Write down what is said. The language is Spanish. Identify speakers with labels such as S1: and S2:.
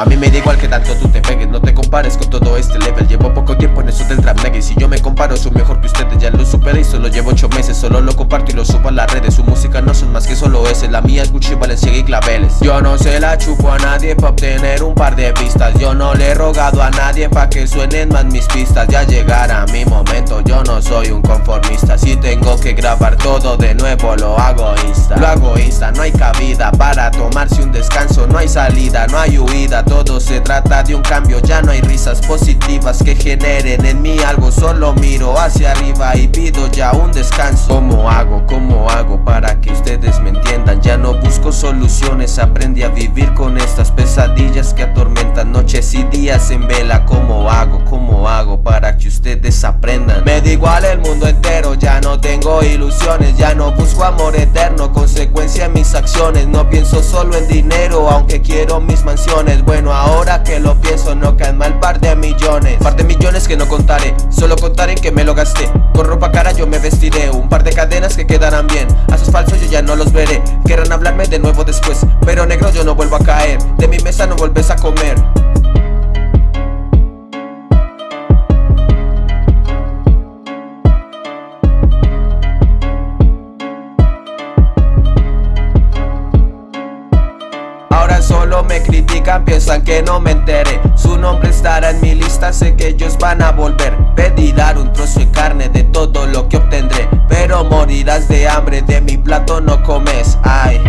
S1: A mí me da igual que tanto tú te pegues No te compares con todo este level. Llevo poco tiempo en eso del trap Y si yo me comparo soy mejor que ustedes Ya lo superé y solo llevo 8 meses Solo lo comparto y lo subo a las redes. Su música no son más que solo ese La mía es Gucci, Balenciaga y claveles. Yo no se la chupo a nadie pa' obtener un par de vistas. Yo no le he rogado a nadie pa' que suenen más mis pistas. Ya llegará mi momento, yo no soy un conformista. Si tengo que grabar todo de nuevo lo hago insta. Lo hago insta, no hay cabida para tomarse un salida, no hay huida, todo se trata de un cambio Ya no hay risas positivas que generen en mí algo Solo miro hacia arriba y pido ya un descanso ¿Cómo hago? ¿Cómo hago para que ustedes me entiendan? Ya no busco soluciones, aprendí a vivir con estas pesadillas que atormentan noches y días en vela ¿Cómo hago? ¿Cómo hago para que ustedes aprendan? Me da igual el mundo entero, ya no tengo ilusiones Ya no busco amor eterno, consecuencia de mis No pienso solo en dinero, aunque quiero mis mansiones. Bueno, ahora que lo pienso no caen mal par de millones. Par de millones que no contaré, solo contaré que me lo gasté. Con ropa cara yo me vestiré, un par de cadenas que quedarán bien. A sus falsos yo ya no los veré, querrán hablarme de nuevo después. Pero negro yo no vuelvo a caer, de mi mesa no vuelves a comer Solo me critican, piensan que no me enteré. Su nombre estará en mi lista, sé que ellos van a volver. Pedirán un trozo de carne de todo lo que obtendré Pero morirás de hambre, de mi plato no comes, ay